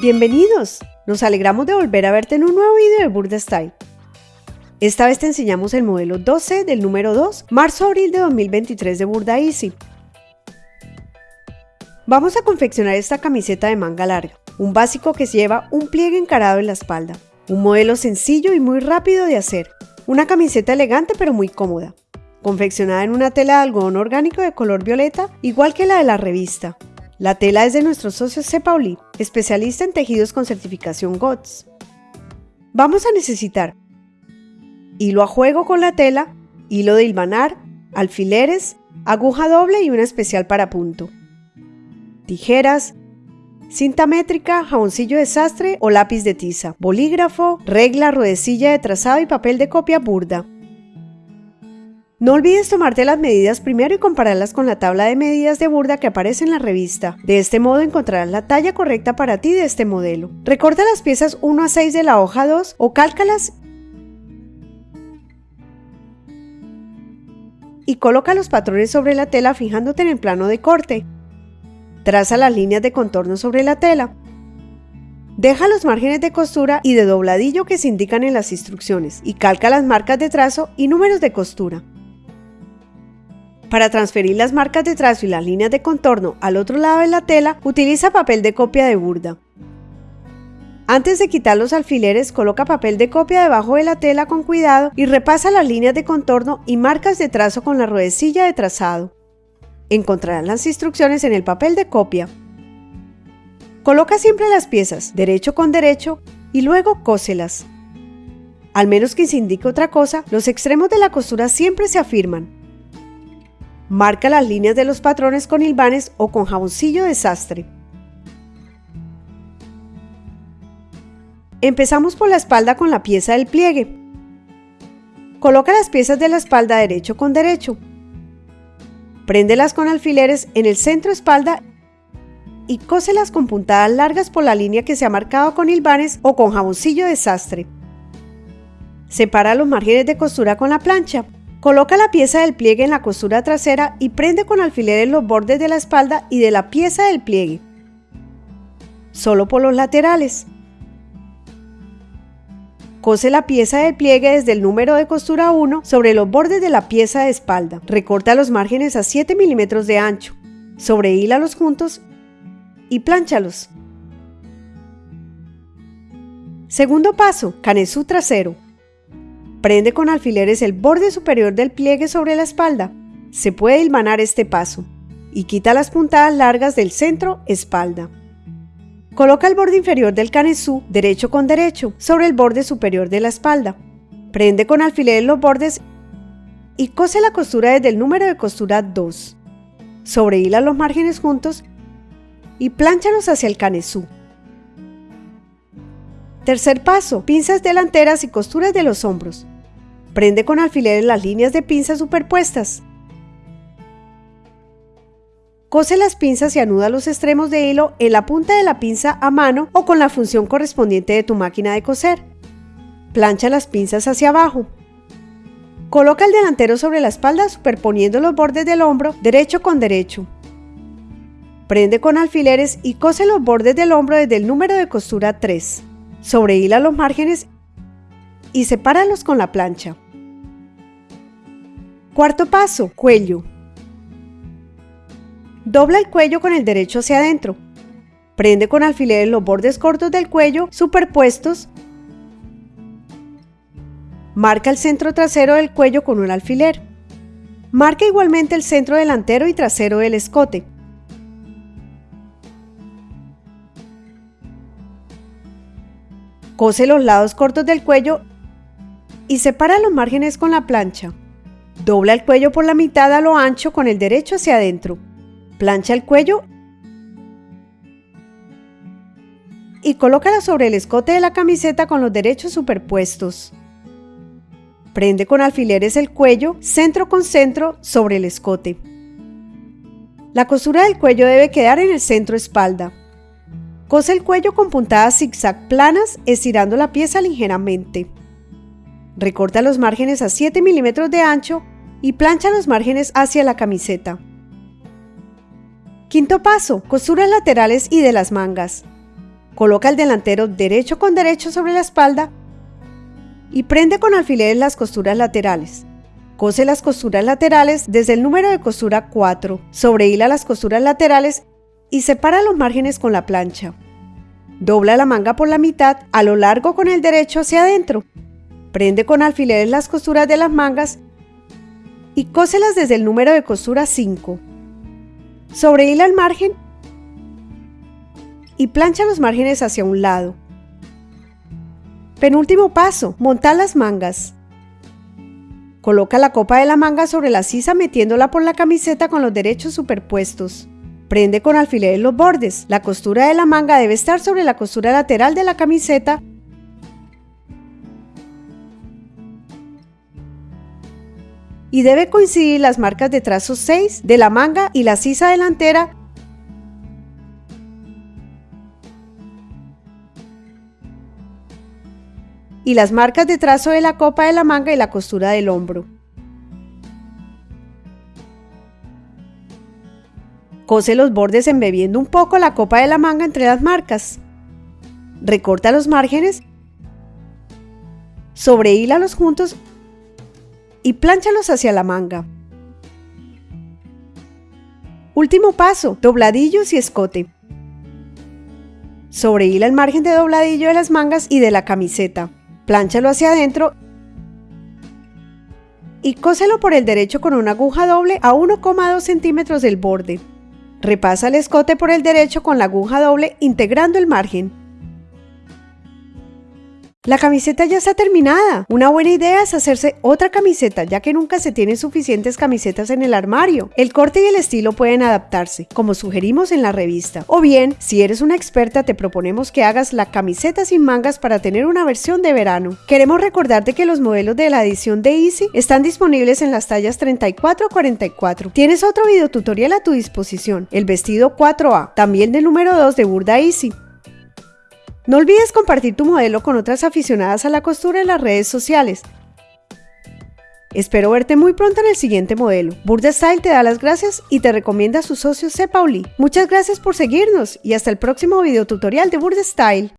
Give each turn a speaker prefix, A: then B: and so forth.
A: Bienvenidos, nos alegramos de volver a verte en un nuevo video de Burda Style. Esta vez te enseñamos el modelo 12 del número 2, marzo-abril de 2023 de Burda Easy. Vamos a confeccionar esta camiseta de manga larga, un básico que lleva un pliegue encarado en la espalda, un modelo sencillo y muy rápido de hacer, una camiseta elegante pero muy cómoda, confeccionada en una tela de algodón orgánico de color violeta, igual que la de la revista. La tela es de nuestro socio C. Pauli, especialista en tejidos con certificación GOTS. Vamos a necesitar hilo a juego con la tela, hilo de hilvanar, alfileres, aguja doble y una especial para punto, tijeras, cinta métrica, jaboncillo de sastre o lápiz de tiza, bolígrafo, regla, ruedecilla de trazado y papel de copia burda. No olvides tomarte las medidas primero y compararlas con la tabla de medidas de burda que aparece en la revista. De este modo encontrarás la talla correcta para ti de este modelo. Recorta las piezas 1 a 6 de la hoja 2 o cálcalas y coloca los patrones sobre la tela fijándote en el plano de corte. Traza las líneas de contorno sobre la tela. Deja los márgenes de costura y de dobladillo que se indican en las instrucciones y calca las marcas de trazo y números de costura. Para transferir las marcas de trazo y las líneas de contorno al otro lado de la tela, utiliza papel de copia de burda. Antes de quitar los alfileres, coloca papel de copia debajo de la tela con cuidado y repasa las líneas de contorno y marcas de trazo con la ruedecilla de trazado. Encontrarán las instrucciones en el papel de copia. Coloca siempre las piezas derecho con derecho y luego cóselas. Al menos que se indique otra cosa, los extremos de la costura siempre se afirman. Marca las líneas de los patrones con hilvanes o con jaboncillo de sastre. Empezamos por la espalda con la pieza del pliegue. Coloca las piezas de la espalda derecho con derecho. Préndelas con alfileres en el centro espalda y cóselas con puntadas largas por la línea que se ha marcado con hilvanes o con jaboncillo de sastre. Separa los márgenes de costura con la plancha. Coloca la pieza del pliegue en la costura trasera y prende con alfileres los bordes de la espalda y de la pieza del pliegue. Solo por los laterales. Cose la pieza del pliegue desde el número de costura 1 sobre los bordes de la pieza de espalda. Recorta los márgenes a 7 milímetros de ancho. Sobrehílalos juntos y plánchalos. Segundo paso, canesú trasero. Prende con alfileres el borde superior del pliegue sobre la espalda. Se puede hilvanar este paso. Y quita las puntadas largas del centro espalda. Coloca el borde inferior del canesú derecho con derecho sobre el borde superior de la espalda. Prende con alfileres los bordes y cose la costura desde el número de costura 2. Sobrehila los márgenes juntos y plánchalos hacia el canesú. Tercer paso, pinzas delanteras y costuras de los hombros. Prende con alfileres las líneas de pinzas superpuestas. Cose las pinzas y anuda los extremos de hilo en la punta de la pinza a mano o con la función correspondiente de tu máquina de coser. Plancha las pinzas hacia abajo. Coloca el delantero sobre la espalda superponiendo los bordes del hombro derecho con derecho. Prende con alfileres y cose los bordes del hombro desde el número de costura 3. Sobrehila los márgenes y sepáralos con la plancha. Cuarto paso, cuello. Dobla el cuello con el derecho hacia adentro. Prende con alfileres los bordes cortos del cuello superpuestos. Marca el centro trasero del cuello con un alfiler. Marca igualmente el centro delantero y trasero del escote. Cose los lados cortos del cuello y separa los márgenes con la plancha. Dobla el cuello por la mitad a lo ancho con el derecho hacia adentro. Plancha el cuello y colócala sobre el escote de la camiseta con los derechos superpuestos. Prende con alfileres el cuello centro con centro sobre el escote. La costura del cuello debe quedar en el centro espalda. Cose el cuello con puntadas zigzag planas estirando la pieza ligeramente. Recorta los márgenes a 7 milímetros de ancho y plancha los márgenes hacia la camiseta. Quinto paso, costuras laterales y de las mangas. Coloca el delantero derecho con derecho sobre la espalda y prende con alfileres las costuras laterales. Cose las costuras laterales desde el número de costura 4, sobrehila las costuras laterales y separa los márgenes con la plancha. Dobla la manga por la mitad a lo largo con el derecho hacia adentro. Prende con alfileres las costuras de las mangas y cóselas desde el número de costura 5. Sobrehila el margen y plancha los márgenes hacia un lado. Penúltimo paso, montar las mangas. Coloca la copa de la manga sobre la sisa metiéndola por la camiseta con los derechos superpuestos. Prende con alfileres los bordes. La costura de la manga debe estar sobre la costura lateral de la camiseta y debe coincidir las marcas de trazo 6 de la manga y la sisa delantera y las marcas de trazo de la copa de la manga y la costura del hombro. Cose los bordes embebiendo un poco la copa de la manga entre las marcas. Recorta los márgenes, sobrehílalos juntos y plánchalos hacia la manga. Último paso, dobladillos y escote. Sobrehila el margen de dobladillo de las mangas y de la camiseta. Plánchalo hacia adentro y cóselo por el derecho con una aguja doble a 1,2 centímetros del borde. Repasa el escote por el derecho con la aguja doble integrando el margen. La camiseta ya está terminada. Una buena idea es hacerse otra camiseta, ya que nunca se tienen suficientes camisetas en el armario. El corte y el estilo pueden adaptarse, como sugerimos en la revista. O bien, si eres una experta, te proponemos que hagas la camiseta sin mangas para tener una versión de verano. Queremos recordarte que los modelos de la edición de Easy están disponibles en las tallas 34 a 44. Tienes otro video tutorial a tu disposición, el vestido 4A, también del número 2 de Burda Easy. No olvides compartir tu modelo con otras aficionadas a la costura en las redes sociales. Espero verte muy pronto en el siguiente modelo. Burda Style te da las gracias y te recomienda a su socio C. Pauli. Muchas gracias por seguirnos y hasta el próximo video tutorial de Burda Style.